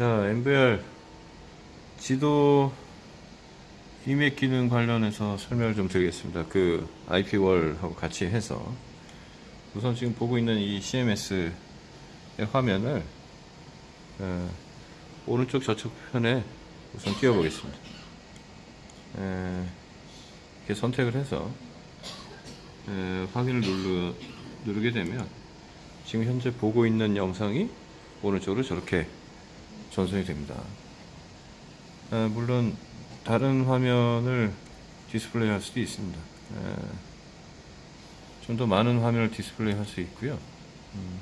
자, MBR 지도 이맥 기능 관련해서 설명을 좀 드리겠습니다. 그 IP월하고 같이 해서 우선 지금 보고 있는 이 CMS의 화면을 어, 오른쪽 저쪽 편에 우선 띄워 보겠습니다. 에, 이렇게 선택을 해서 에, 확인을 누르, 누르게 되면 지금 현재 보고 있는 영상이 오른쪽으로 저렇게 전송이 됩니다. 아, 물론 다른 화면을 디스플레이 할 수도 있습니다. 좀더 많은 화면을 디스플레이 할 수 있고요. 음,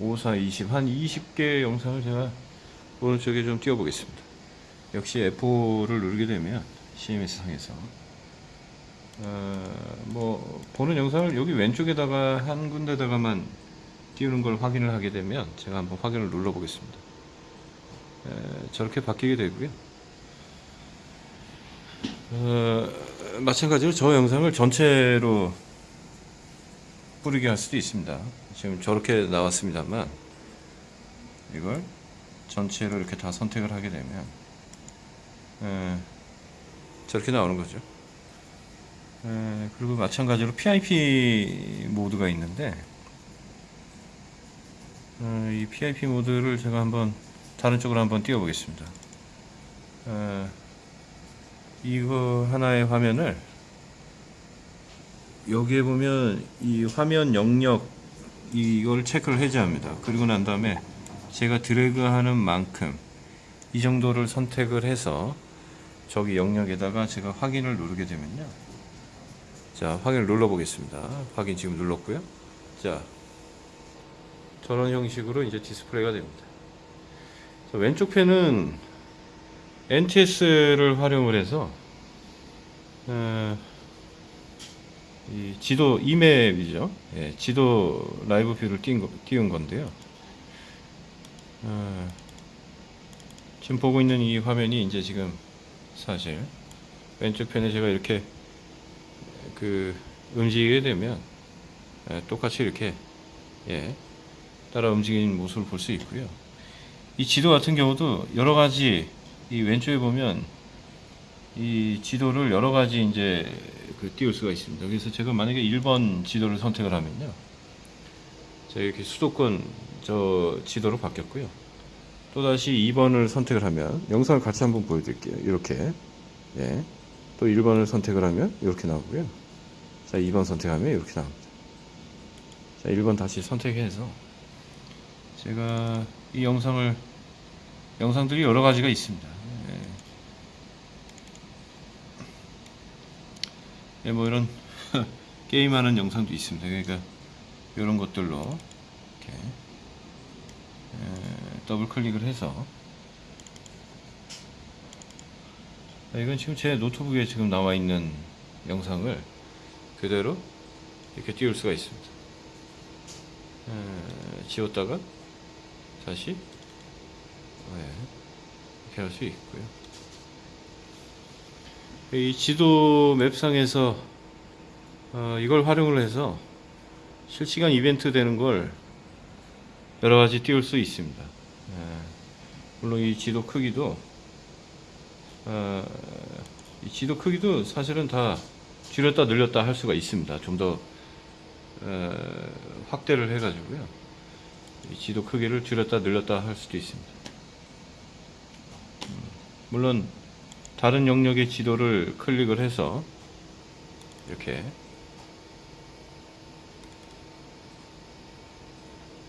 5, 4, 20, 한 20개의 영상을 제가 오른쪽에 좀 띄워보겠습니다. 역시 F4를 누르게 되면 CMS 상에서 어, 뭐 보는 영상을 여기 왼쪽에다가 한 군데다가만 띄우는 걸 확인을 하게 되면 제가 한번 확인을 눌러 보겠습니다. 저렇게 바뀌게 되고요. 어, 마찬가지로 저 영상을 전체로 뿌리게 할 수도 있습니다. 지금 저렇게 나왔습니다만 이걸 전체로 이렇게 다 선택을 하게 되면 에, 저렇게 나오는 거죠. 에, 그리고 마찬가지로 PIP 모드가 있는데 어, 이 PIP 모드를 제가 한번 다른 쪽으로 한번 띄워 보겠습니다. 어, 이거 하나의 화면을 여기에 보면 이 화면 영역 이걸 체크를 해제합니다. 그리고 난 다음에 제가 드래그 하는 만큼 이 정도를 선택을 해서 저기 영역에다가 제가 확인을 누르게 되면요. 자, 확인을 눌러 보겠습니다. 확인 지금 눌렀고요. 자, 저런 형식으로 이제 디스플레이가 됩니다. 자, 왼쪽 편은 NTS를 활용을 해서 어, 이 지도 e-map이죠. 예, 지도 live view를 띄운, 거, 띄운 건데요. 어, 지금 보고 있는 이 화면이 이제 지금 사실 왼쪽 편에 제가 이렇게 그 움직이게 되면 예, 똑같이 이렇게 예, 따라 움직이는 모습을 볼 수 있고요. 이 지도 같은 경우도 여러 가지 이 왼쪽에 보면 이 지도를 여러 가지 이제 그 띄울 수가 있습니다. 그래서 제가 만약에 1번 지도를 선택을 하면요. 자, 이렇게 수도권 저 지도로 바뀌었고요. 또다시 2번을 선택을 하면 영상을 같이 한번 보여드릴게요. 이렇게. 예. 또 1번을 선택을 하면 이렇게 나오고요. 자, 2번 선택하면 이렇게 나옵니다. 자, 1번 다시 선택해서 제가 이 영상을 영상들이 여러 가지가 있습니다. 예, 예, 뭐 이런 게임하는 영상도 있습니다. 그러니까 이런 것들로 이렇게 예, 더블 클릭을 해서 아, 이건 지금 제 노트북에 지금 나와 있는 영상을 그대로 이렇게 띄울 수가 있습니다. 에, 지웠다가 다시 네, 이렇게 할 수 있고요. 이 지도 맵상에서 어, 이걸 활용을 해서 실시간 이벤트 되는 걸 여러 가지 띄울 수 있습니다. 예, 물론 이 지도 크기도 어, 이 지도 크기도 사실은 다 줄였다 늘렸다 할 수가 있습니다. 좀더 어, 확대를 해 가지고요. 이 지도 크기를 줄였다 늘렸다 할 수도 있습니다. 음, 물론 다른 영역의 지도를 클릭을 해서 이렇게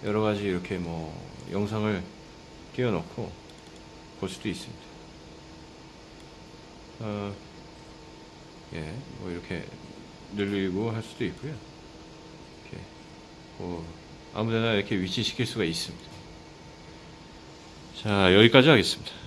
여러 가지 이렇게 뭐 영상을 끼워놓고 볼 수도 있습니다. 어, 예, 뭐 이렇게 늘리고 할 수도 있고요. 이렇게 뭐 아무데나 이렇게 위치시킬 수가 있습니다. 자, 여기까지 하겠습니다.